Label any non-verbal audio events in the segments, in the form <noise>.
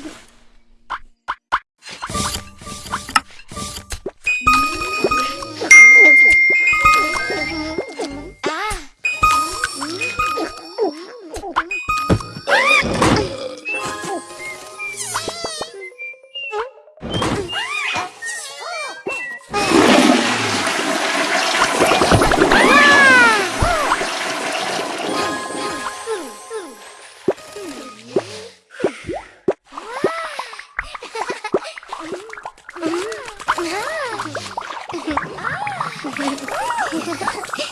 Doug. <laughs>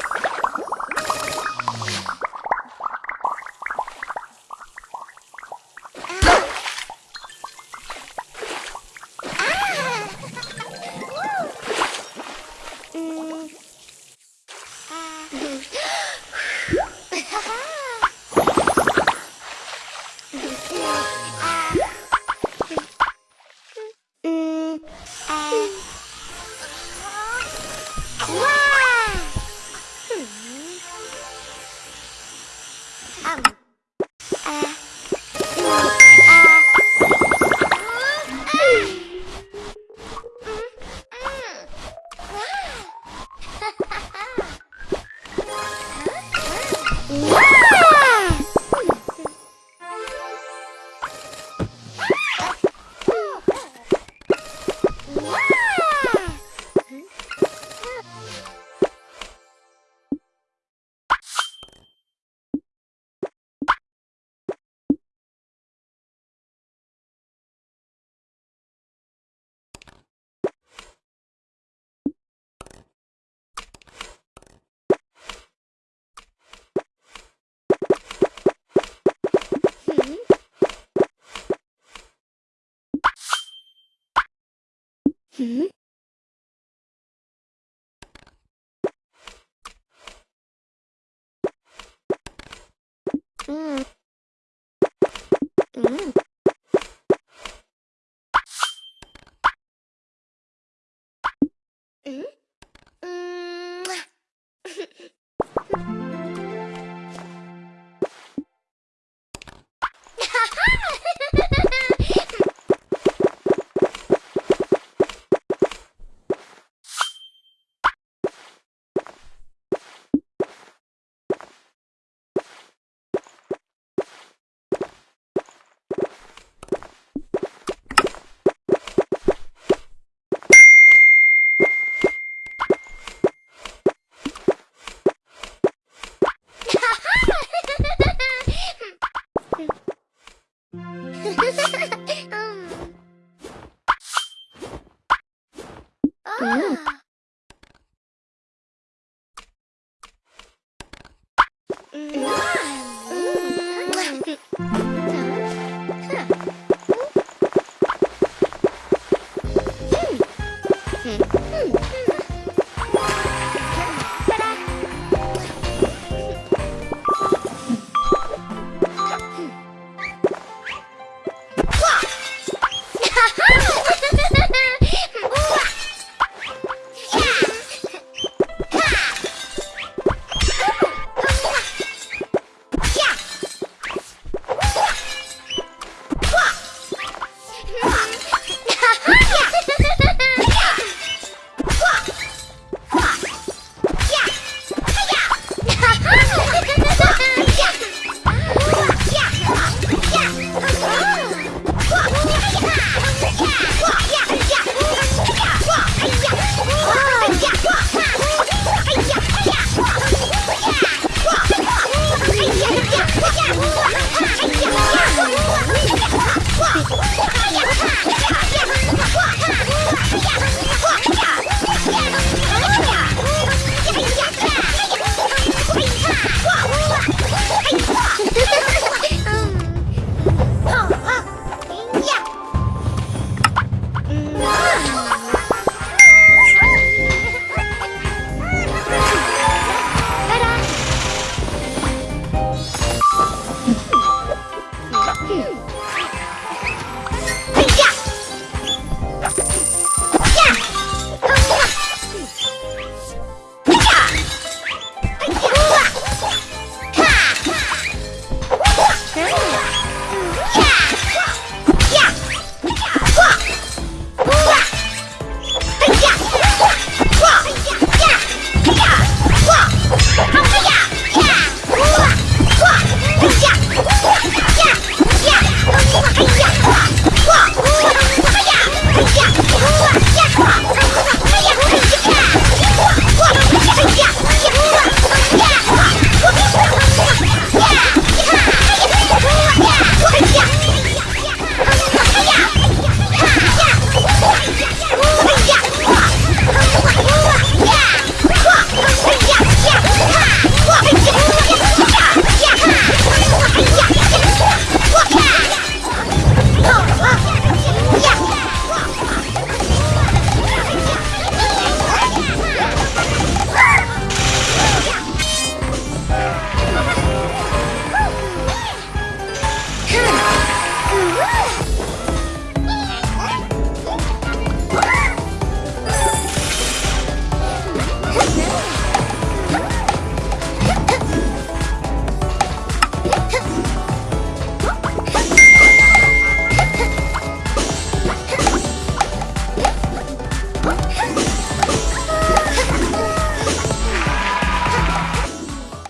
ん。<laughs> Ah. んうん 嗯。啊。